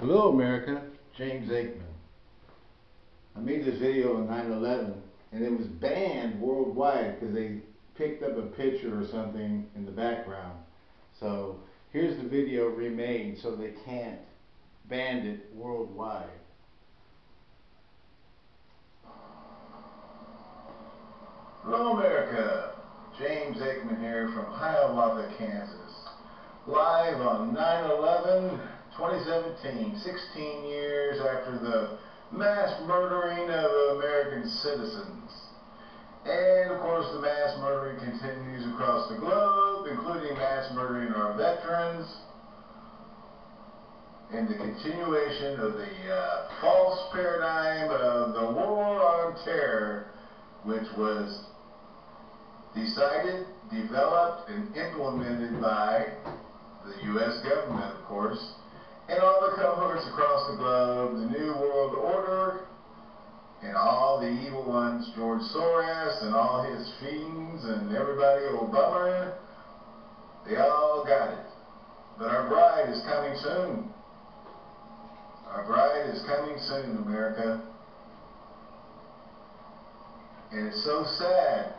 Hello America, James Aikman. I made this video on 9-11 and it was banned worldwide because they picked up a picture or something in the background. So here's the video remade so they can't ban it worldwide. Hello America, James Aikman here from Hiawatha, Kansas. Live on 9-11 2017, 16 years after the mass murdering of American citizens. And of course the mass murdering continues across the globe, including mass murdering our veterans, and the continuation of the uh, false paradigm of the war on terror, which was decided, developed, and implemented by the U.S. government, of course, and all the cohorts across the globe, the New World Order, and all the evil ones, George Soros and all his fiends and everybody, Obama, they all got it. But our bride is coming soon. Our bride is coming soon, America. And it's so sad,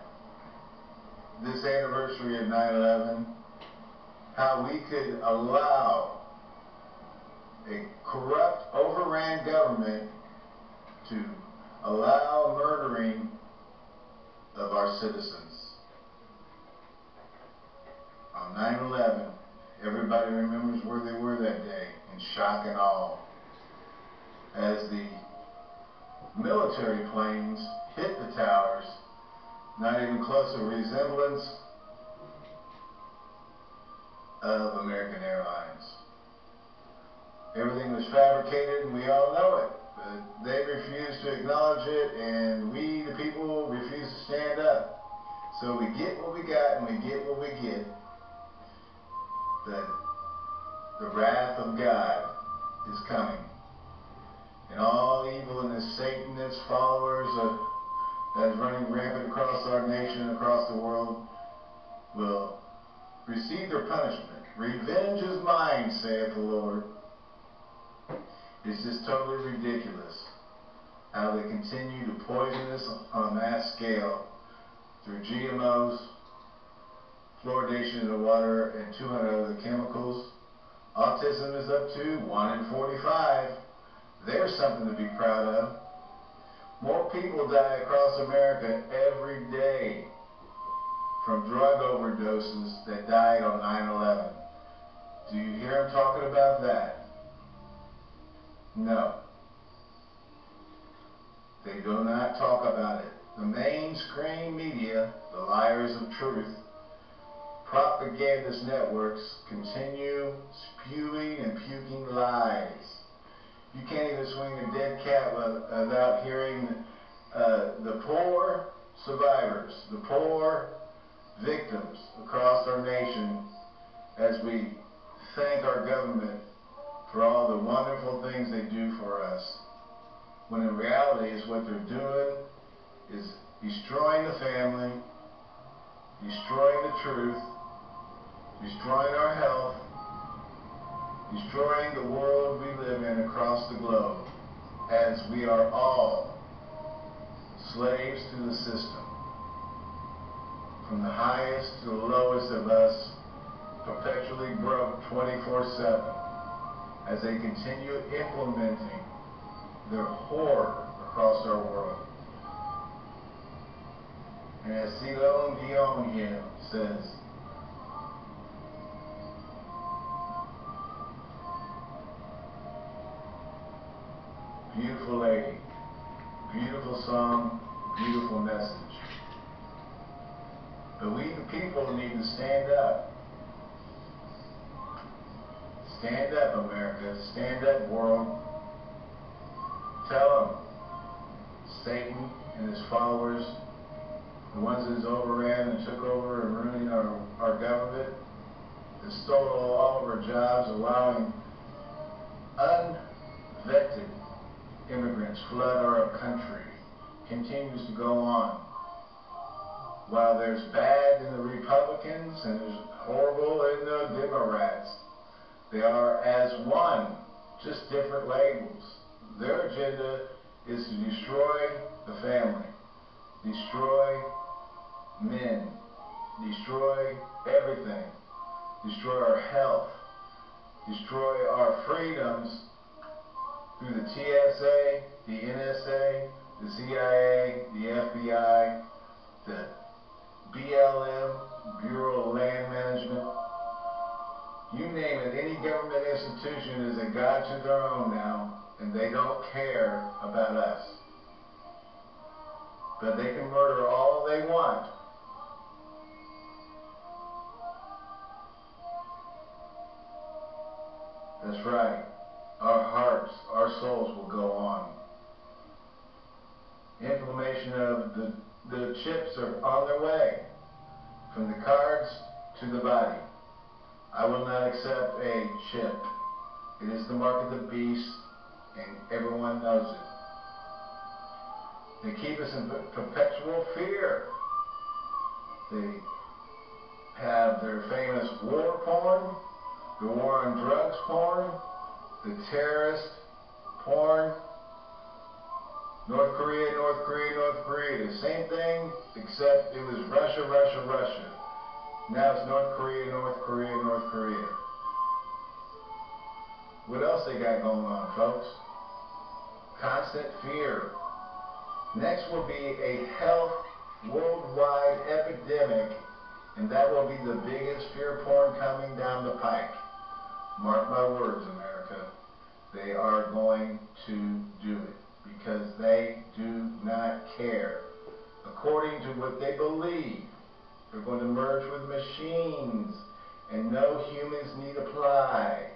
this anniversary of 9-11, how we could allow a corrupt, overran government to allow murdering of our citizens. On 9-11, everybody remembers where they were that day in shock and awe as the military planes hit the towers, not even close to resemblance of American Airlines. Everything was fabricated, and we all know it. But they refuse to acknowledge it, and we, the people, refuse to stand up. So we get what we got, and we get what we get. But the wrath of God is coming. And all evil and the Satanist followers of, that is running rampant across our nation, and across the world, will receive their punishment. Revenge is mine, saith the Lord. It's just totally ridiculous how they continue to poison us on a mass scale through GMOs, fluoridation of the water, and 200 other chemicals. Autism is up to 1 in 45. There's something to be proud of. More people die across America every day from drug overdoses that died on 9-11. Do you hear them talking about that? No. They do not talk about it. The mainstream media, the liars of truth, propagandist networks continue spewing and puking lies. You can't even swing a dead cat without hearing uh, the poor survivors, the poor victims across our nation as we thank our government for all the wonderful things they do for us. When in reality is what they're doing is destroying the family, destroying the truth, destroying our health, destroying the world we live in across the globe as we are all slaves to the system. From the highest to the lowest of us, perpetually broke 24-7 as they continue implementing their horror across our world. And as Celine Dion says, beautiful lady, beautiful song, beautiful message. But we the people need to stand up Stand up, America. Stand up, world. Tell them Satan and his followers, the ones that overran and took over and ruining our, our government, that stole all of our jobs, allowing unvetted immigrants flood our country, continues to go on. While there's bad in the Republicans and there's horrible in the Democrats, they are as one just different labels. Their agenda is to destroy the family, destroy men, destroy everything, destroy our health, destroy our freedoms through the TSA, the NSA, the CIA, the FBI, the BLM, government institution is a god to their own now, and they don't care about us. But they can murder all they want. That's right. Our hearts, our souls will go on. Inflammation of the, the chips are on their way. From the cards to the body. I will not accept a chip. It is the mark of the beast, and everyone knows it. They keep us in perpetual fear. They have their famous war porn, the war on drugs porn, the terrorist porn, North Korea, North Korea, North Korea, the same thing, except it was Russia, Russia, Russia. Now it's North Korea, North Korea, North Korea. What else they got going on, folks? Constant fear. Next will be a health worldwide epidemic, and that will be the biggest fear porn coming down the pike. Mark my words, America. They are going to do it because they do not care. According to what they believe, they're going to merge with machines, and no humans need apply.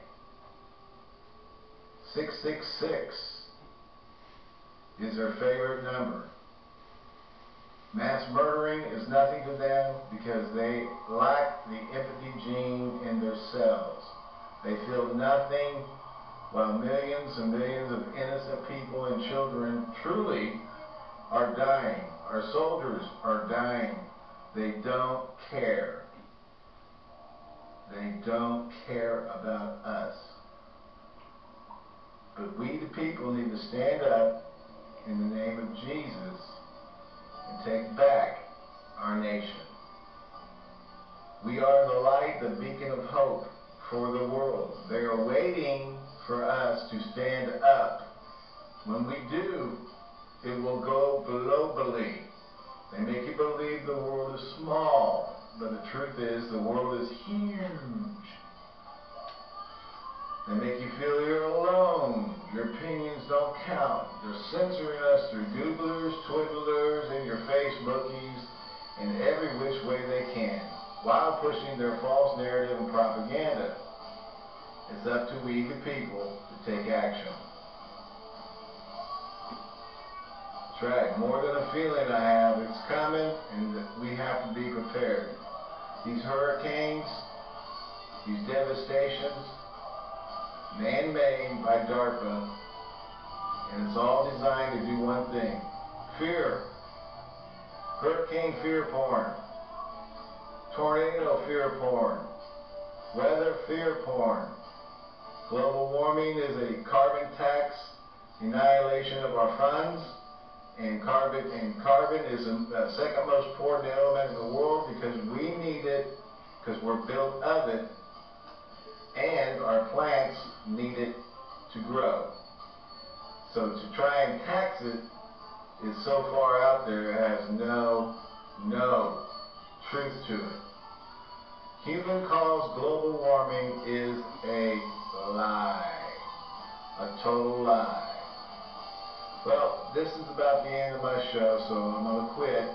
666 is their favorite number. Mass murdering is nothing to them because they lack the empathy gene in their cells. They feel nothing while millions and millions of innocent people and children truly are dying. Our soldiers are dying. They don't care. They don't care about us. But we, the people, need to stand up in the name of Jesus and take back our nation. We are the light, the beacon of hope for the world. They are waiting for us to stand up. When we do, it will go globally. They make you believe the world is small, but the truth is the world is huge. They make you feel you're alone. Your opinions don't count. They're censoring us through Googlers, Twiddlers, and your Facebookies in every which way they can, while pushing their false narrative and propaganda. It's up to we, the people, to take action. Right. More than a feeling I have. It's coming, and we have to be prepared. These hurricanes, these devastations, man-made by DARPA, and it's all designed to do one thing. Fear. Hurricane fear porn. Tornado fear porn. Weather fear porn. Global warming is a carbon tax, annihilation of our funds, and carbon and carbon is the second most important element in the world because we need it because we're built of it and our plants need it to grow. So to try and tax it is so far out there it has no no truth to it. Human caused global warming is a lie. A total lie. Well, this is about the end of my show, so I'm going to quit.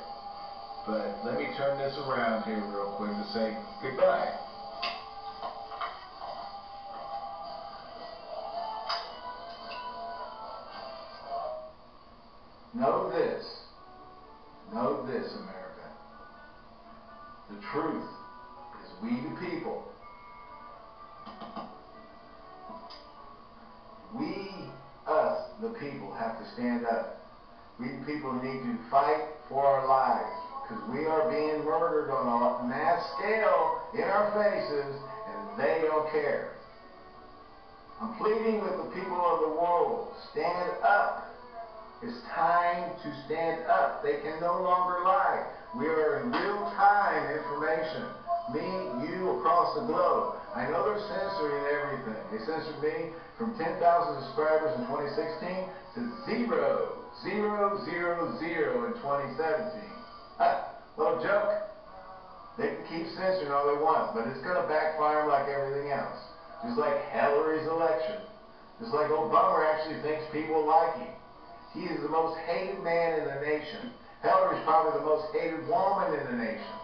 But let me turn this around here real quick to say goodbye. Know this. Know this, America. The truth is we the people. We the people, have to stand up. We people need to fight for our lives because we are being murdered on a mass scale in our faces and they don't care. I'm pleading with the people of the world, stand up. It's time to stand up. They can no longer lie. We are in real time information. Me, you, across the globe. I know they're censoring everything. They censored me from 10,000 subscribers in 2016 to zero, zero, zero, zero in 2017. Ha, little joke. They can keep censoring all they want, but it's going to backfire like everything else. Just like Hillary's election. Just like Obama actually thinks people like him. He is the most hated man in the nation. Hillary's probably the most hated woman in the nation.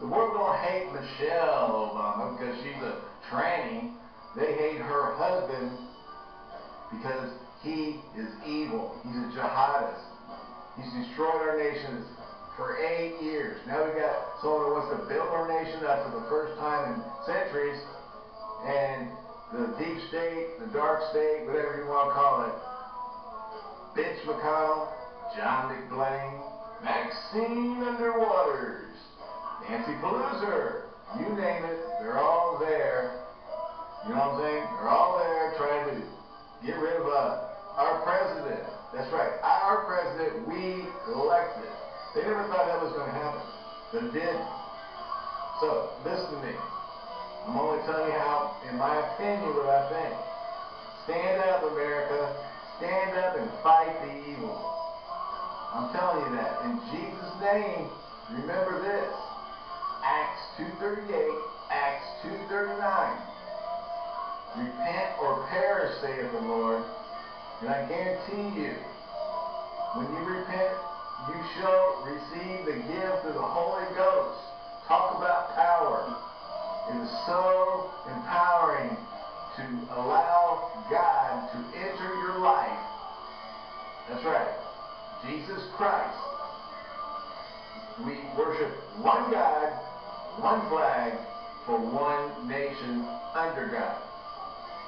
The world don't hate Michelle Obama because she's a tranny. They hate her husband because he is evil. He's a jihadist. He's destroyed our nations for eight years. Now we got someone who wants to build our nation up for the first time in centuries, and the deep state, the dark state, whatever you want to call it, Mitch McConnell, John McBlain, Maxine Underwaters, Nancy Pelosi, you name it, they're all there. You know what I'm saying? They're all there trying to get rid of uh, our president. That's right, our president we elected. They never thought that was going to happen, but it did. So, listen to me. I'm only telling you how, in my opinion, what I think. Stand up, America. Stand up and fight the evil. I'm telling you that. In Jesus' name, remember this. Acts 2.38, Acts 2.39. Repent or perish, saith the Lord. And I guarantee you, when you repent, you shall receive the gift of the Holy Ghost. Talk about power. It is so empowering to allow God to enter your life. That's right. Jesus Christ. We worship one God, one flag, for one nation under God.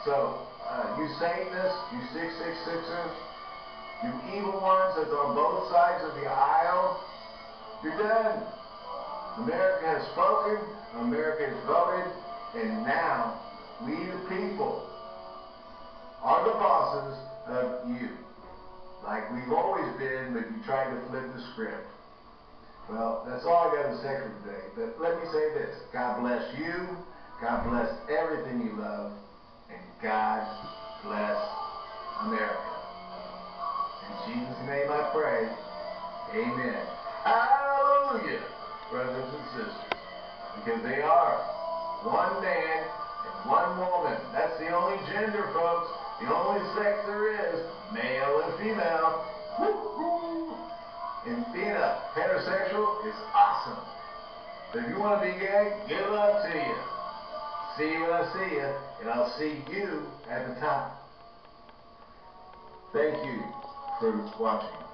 So, uh, you Satanists, you 666ers, you evil ones that's on both sides of the aisle, you're done. America has spoken, America has voted, and now we the people are the bosses of you. Like we've always been, but you tried to flip the script. Well, that's all I got to say for today. But let me say this. God bless you. God bless everything you love. And God bless America. In Jesus' name I pray. Amen. Hallelujah, brothers and sisters. Because they are one man and one woman. That's the only gender, folks. The only sex there is, male and female. Woo-hoo. And being a heterosexual is awesome. But if you want to be gay, good luck to you. See you when I see you, and I'll see you at the top. Thank you for watching.